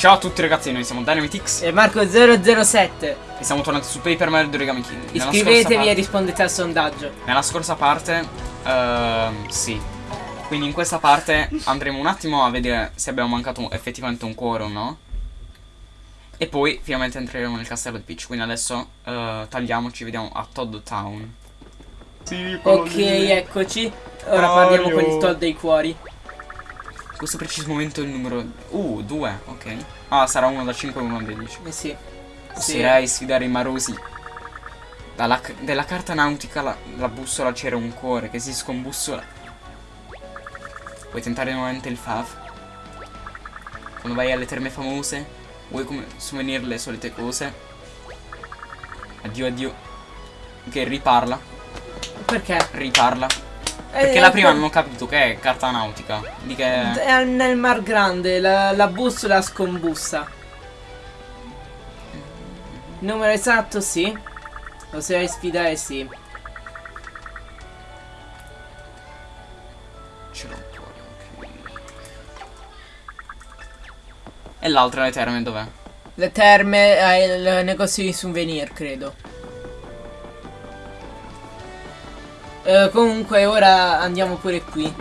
Ciao a tutti ragazzi, noi siamo Dynamitix E Marco007 e siamo tornati su Paper Mario Origami King. Iscrivetevi parte- e rispondete al sondaggio Nella scorsa parte, ehm, sì. Quindi in questa parte andremo un attimo a vedere se abbiamo mancato effettivamente un cuore o no. E poi finalmente entreremo nel castello di Peach. Quindi adesso eh, tagliamoci, vediamo a Todd Town. Sì, Ok, eccoci Ora parliamo con il Todd dei cuori questo preciso momento il numero... Uh, 2, ok. Ah, sarà uno da 5 e uno da 10. Eh sì Sì. Oserei sfidare i marosi. Dalla, della carta nautica la, la bussola c'era un cuore che si scombussola. Vuoi tentare nuovamente il fav? Quando vai alle terme famose? Vuoi come souvenir le solite cose? Addio addio. Che riparla, Perché? riparla. Eh, Perché la prima eh, non ho capito che è carta nautica. Di che... È nel Mar Grande, la, la bussola scombussa. Numero esatto, sì. Lo sai sfidare, sì. Un cuore, ok. E l'altra le terme dov'è? Le terme è il negozio di souvenir, credo. Eh, comunque ora andiamo pure qui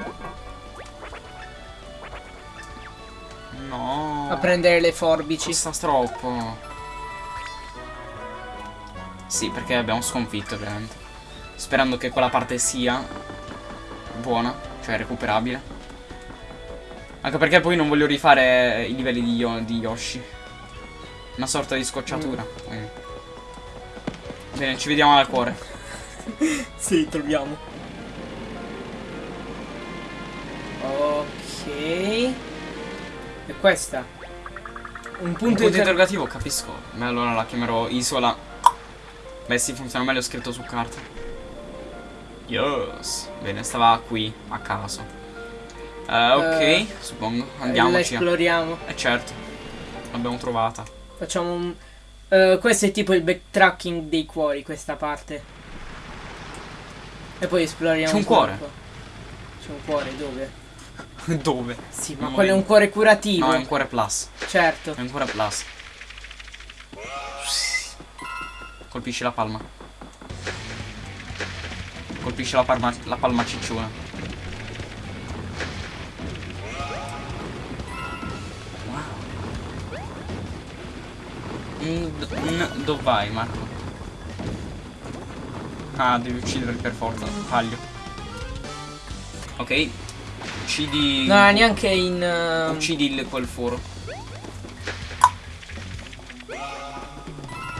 No. a prendere le forbici. Ci sta troppo. Sì, perché abbiamo sconfitto ovviamente. Sperando che quella parte sia buona, cioè recuperabile. Anche perché poi non voglio rifare i livelli di, Yo- di Yoshi. Una sorta di scocciatura. quindi. Bene, ci vediamo al cuore. Sì, troviamo. Ok. E questa? Un Un punto, punto inter- interrogativo, capisco. Ma allora la chiamerò Isola. Beh sì, funziona meglio scritto su carta. Yes. Bene, stava qui, a caso. Eh, ok, Eh, suppongo. La Andiamoci. esploriamo. Eh certo. L'abbiamo trovata. Facciamo un... eh, questo è tipo il backtracking dei cuori, questa parte. E poi esploriamo C'è un cuore? C'è un cuore, dove? Dove? Sì, ma Non quello è un cuore curativo. No, è un cuore plus. Certo. È un cuore plus. Colpisci la palma. Colpisci la palma, la palma cicciona. Wow. Mm, dove vai, Marco? Ah, devi uccidere per forza. Taglio. Ok. Uccidi. No, neanche in... eh, Uccidi il, quel foro.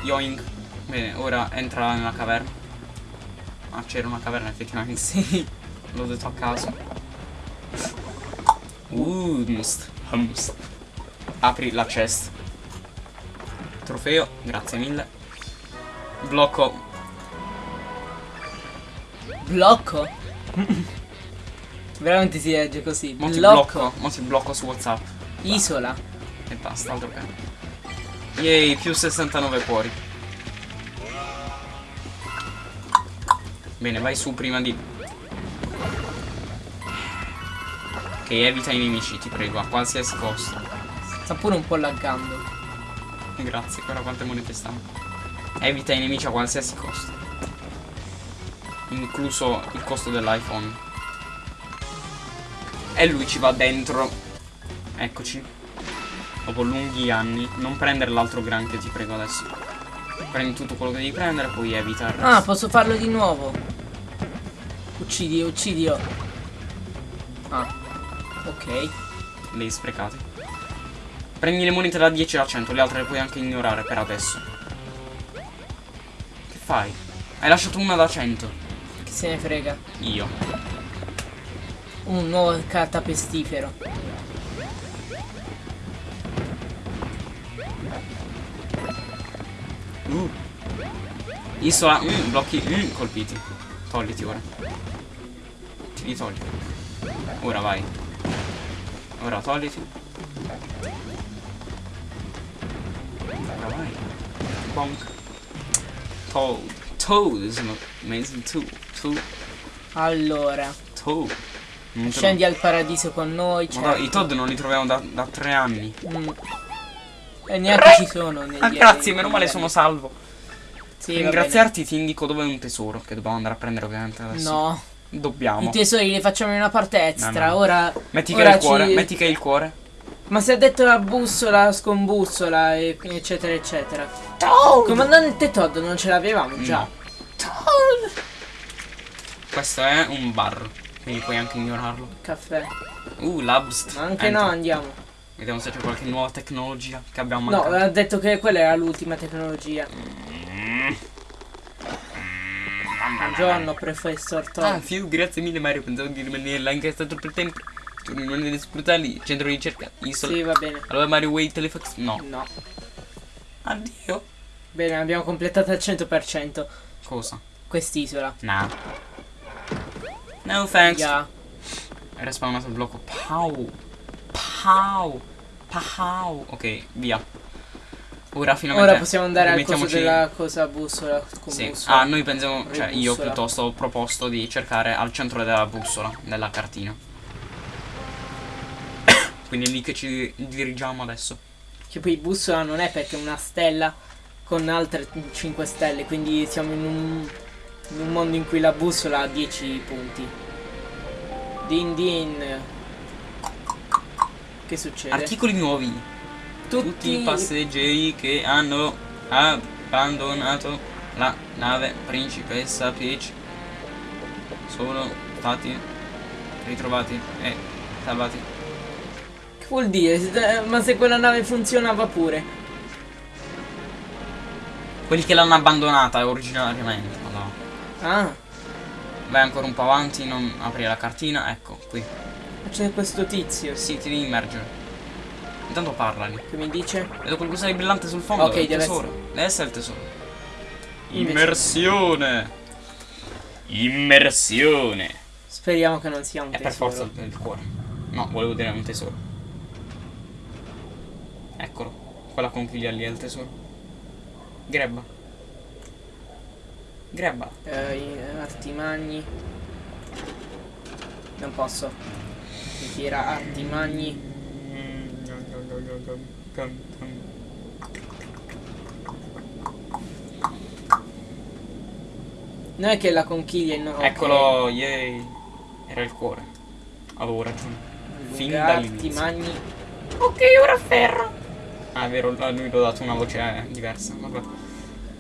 Yoink. Bene, ora entra nella caverna. Ah, c'era una caverna effettivamente. Sì. L'ho detto a caso. Humst. Humst. Apri la chest. Trofeo, grazie mille. Blocco. Blocco? Veramente si legge così. Mo Blocco. Mo ti blocco su WhatsApp. Isola. E basta, altro che. Yay, più 69 cuori. Bene, vai su prima di... Ok, evita i nemici, ti prego, a qualsiasi costo. Sta pure un po' laggando. Grazie, guarda quante monete stanno. Evita i nemici a qualsiasi costo. Incluso il costo dell'iPhone. E lui ci va dentro. Eccoci. Dopo lunghi anni. Non prendere l'altro granchio, ti prego adesso. Prendi tutto quello che devi prendere, poi evita. Ah, posso farlo di nuovo. Uccidi, uccidio. Ah. Ok. Le sprecate. Prendi le monete da 10 a 100, le altre le puoi anche ignorare per adesso. Che fai? Hai lasciato una da 100. Se ne frega. Io. Un nuovo carta pestifero. Uh. Isola, mm, blocchi, mm, colpiti. Togliti ora. Ti li togli. Ora vai. Ora togliti. Ora vai. Bonk. Toad. Toad is an amazing tool. Toad. Allora. Toad. Non Scendi al paradiso con noi. Madonna, certo. I Todd non li troviamo da, da tre anni. Mm. E neanche ci sono. Ah, grazie, meno male sono salvo. Sì, Per ringraziarti ti indico dove è un tesoro che dobbiamo andare a prendere ovviamente adesso. No, Dobbiamo. i tesori li facciamo in una parte extra. No, no. Ora. Metti che è il cuore, ci- metti che è il cuore. Ma se ha detto la bussola, scombussola, eccetera, eccetera. Toad! Comandante Todd non ce l'avevamo già. No. Questo è un bar, quindi puoi anche ignorarlo. Caffè. Uh, labs. Ma anche Enter. no, andiamo. Vediamo se c'è qualche nuova tecnologia che abbiamo No, mancato. ha detto che quella era l'ultima tecnologia. Buongiorno, professor Todd. Ah, Fiu, grazie mille Mario, pensavo di rimanere là anche stato per tempo. Tu rimani brutali, centro di ricerca, isola. Sì, va bene. Allora Mario Way Telefax? No. No. Addio. Bene, abbiamo completato al 100% Cosa? Quest'isola. No. No thanks. Yeah. Era spawnato il blocco. Pau. Pau. Pau. Ok, via. Ora finalmente. Ora possiamo andare al coso della cosa bussola. Sì. bussola. Ah, noi pensiamo. Cioè, io Bussola. piuttosto ho proposto di cercare al centro della bussola, della cartina. Quindi è lì che ci dirigiamo adesso. Che poi bussola non è perché è una stella con altre 5 stelle. Quindi siamo in un, in un mondo in cui la bussola ha 10 punti. Din din. Che succede? Articoli nuovi. Tutti i passeggeri che hanno abbandonato la nave principessa Peach sono stati ritrovati e salvati. Che vuol dire? Ma se quella nave funzionava pure. Quelli che l'hanno abbandonata originariamente. Ah, Vai ancora un po' avanti, non aprire la cartina, ecco, qui. c'è questo tizio Sì, ti devi immergere. Intanto parlali. che mi dice. Vedo qualcosa di brillante sul fondo. Ok, è il deve tesoro. Deve essere il tesoro. Immersione. Immersione. Speriamo che non sia un È per tesoro. forza il, il cuore. No, volevo dire un tesoro. Eccolo. Quella conchiglia lì è il tesoro. Grebba. Grebba. Eh, i- artimagni. Non posso. Mi tira artimagni. Non è che la conchiglia è no, ok. Eccolo, yay. Era il cuore. Avevo ragione. Fin dall'inizio. artimagni. Ok, ora ferro. Ah, è vero, a lui l'ho dato una voce eh, diversa. Vabbè.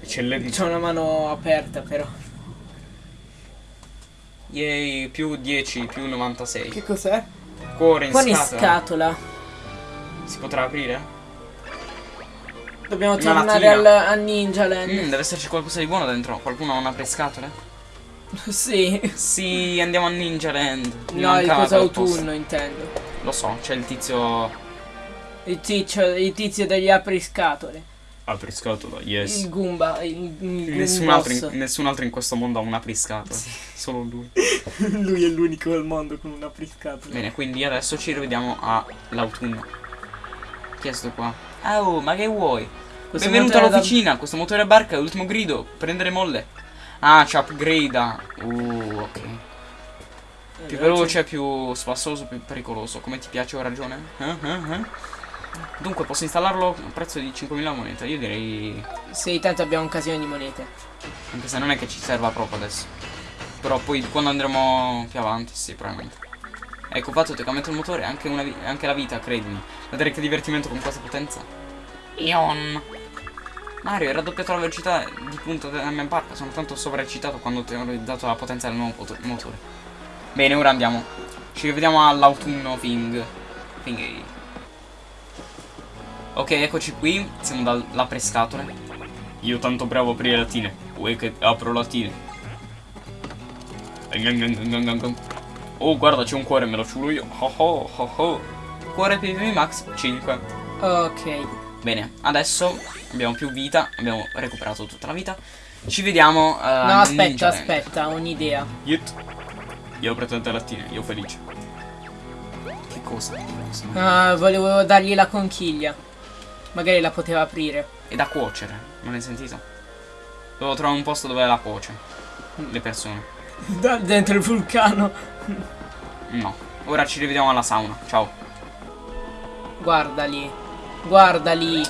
Eccellente. C'ho una mano aperta però. Yay, più 10, più 96. Che cos'è? Cuore in Con in scatola. scatola. Si potrà aprire? Dobbiamo Una tornare al, a Ninja Land. Mm, deve esserci qualcosa di buono dentro. Qualcuno ha una prescatole? Sì. Sì, andiamo a Ninja Land. Mi No, il coso autunno intendo. Lo so, c'è il tizio. Il tizio, il tizio degli apriscatole. Apriscatola, yes. Il Goomba. Il, il Nessun altro, in, nessun altro in questo mondo ha una priscatola. Solo lui. Lui è l'unico al mondo con una apriscatola. Bene, quindi adesso ci rivediamo all'autunno. Chi è sto qua? Ah, oh, ma che vuoi? Questo Benvenuto motore da- all'officina, questo motore a barca è l'ultimo grido. Prendere molle. Ah, ci upgrade. Uh, ok. Più veloce, più spassoso, più pericoloso. Come ti piace, ho ragione? Eh, eh, eh? Dunque, posso installarlo a prezzo di 5.000 monete. Io direi. Sì, tanto abbiamo un casino di monete. Anche se non è che ci serva proprio adesso. Però poi quando andremo più avanti, sì, probabilmente. Ecco, fatto toccamento il motore, anche, una anche la vita, credimi. Vedere che divertimento con questa potenza. Ion. Mario, hai raddoppiato la velocità di punta della mia barca. Sono tanto sovraeccitato quando ti ho dato la potenza del nuovo motore. Bene, ora andiamo. Ci rivediamo all'autunno Thing. Thing. Ok, eccoci qui. Siamo dalla prescatole. Io tanto bravo a aprire latine. Vuoi che apro latine? Oh, guarda, c'è un cuore, me lo ciulo io. Oh oh oh oh. Cuore PvP Max 5. Ok. Bene, adesso abbiamo più vita, abbiamo recuperato tutta la vita. Ci vediamo. eh, No, aspetta, Ninja aspetta, ho un'idea. Yet. Io ho preso tante lattine, io felice. Che cosa? Che cosa? Ah, volevo dargli la conchiglia. Magari la poteva aprire. È da cuocere, non hai sentito? Devo trovare un posto dove la cuoce. Le persone. Da dentro il vulcano. No. Ora ci rivediamo alla sauna. Ciao. Guarda lì. Guarda lì.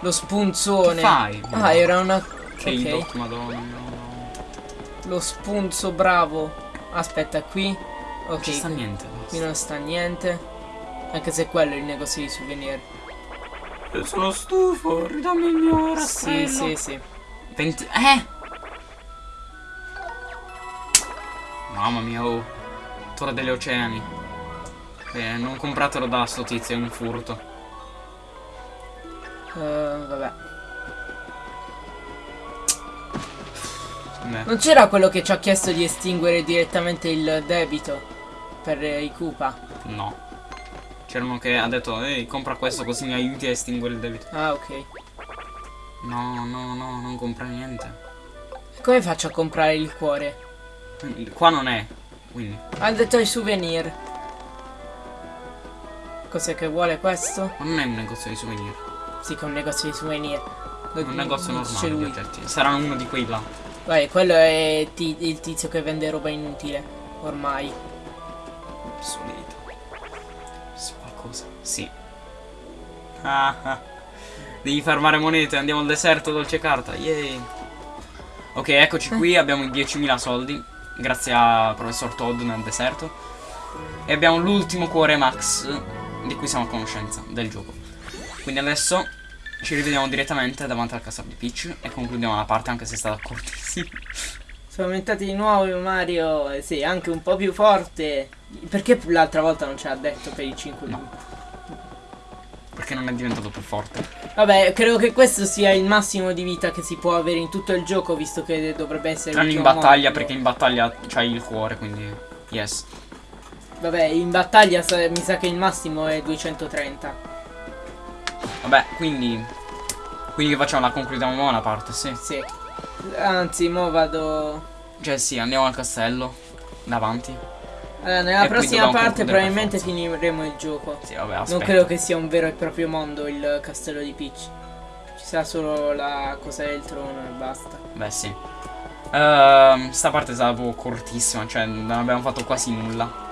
Lo spunzone. Che fai? Ah, era una. Che ok. idot, madonna. no. Lo spunzo bravo. Aspetta, qui. Non Ok. ci sta niente. Qui non sta niente. Anche se quello è il negozio di souvenir. Io sono stufo, ridammi il mio Sì, sì, sì. 20... Eh! Mamma mia, oh. Torre degli oceani. Eh, non compratelo da sto tizio, è un furto. Eh, vabbè. Beh, Non c'era quello che ci ha chiesto di estinguere direttamente il debito per eh, i Koopa. no. C'era uno che ha detto, ehi, compra questo così mi aiuti a estinguere il debito. Ah, ok. No, no, no, non compra niente. Come faccio a comprare il cuore? Qua non è, quindi. Ha detto i souvenir. Cos'è che vuole questo? Ma non è un negozio di souvenir. Sì, che è un negozio di souvenir. È un negozio normale di lui. oggetti. Sarà uno di quei là. Vai, quello è il tizio che vende roba inutile. Ormai. Obsoleto. Qualcosa. Sì. Ah, ah. Devi farmare monete, andiamo al deserto, dolce carta. Yay. Ok, eccoci qui, abbiamo i 10.000 soldi. Grazie a professor Todd nel deserto. E abbiamo l'ultimo cuore max di cui siamo a conoscenza del gioco. Quindi adesso ci rivediamo direttamente davanti al castello di Peach e concludiamo la parte anche se è stata cortissima. Sono aumentati di nuovo Mario. eh, sì, anche un po' più forte. Perché l'altra volta non ce l'ha detto per i 5 No. Perché non è diventato più forte. Vabbè, credo che questo sia il massimo di vita che si può avere in tutto il gioco, visto che dovrebbe essere Tranne in l'ultimo battaglia, mondo. perché in battaglia c'hai il cuore, quindi. Yes. Vabbè, in battaglia mi sa che il massimo è 230. Vabbè, quindi. Quindi facciamo la concludiamo una parte, sì. Sì. Anzi, mo vado. Cioè sì, andiamo al castello. Davanti. Allora, nella E prossima parte probabilmente finiremo il gioco. Sì, vabbè, aspetta. Non credo che sia un vero e proprio mondo il castello di Peach. Ci sarà solo la cosa del trono e basta. Beh, sì. Ehm, sta parte è stata proprio cortissima, cioè non abbiamo fatto quasi nulla.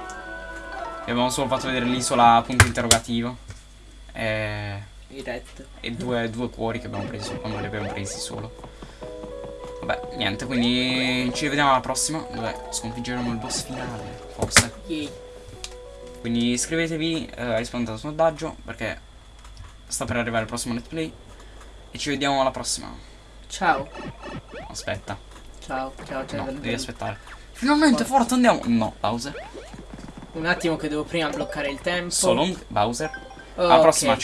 Abbiamo solo fatto vedere l'isola punto interrogativo. E, Diretto. e due, due cuori che abbiamo preso quando li abbiamo presi solo. Vabbè, niente, quindi ci vediamo alla prossima, dove sconfiggeremo il boss finale, forse. Quindi iscrivetevi, eh, rispondete al sondaggio, perché sta per arrivare il prossimo let's play. E ci vediamo alla prossima. Ciao. Aspetta, Ciao, ciao, ciao. no, devi aspettare. Finalmente forte andiamo! No, Bowser. Un attimo che devo prima bloccare il tempo. So long, Bowser. Oh, Alla prossima, ciao.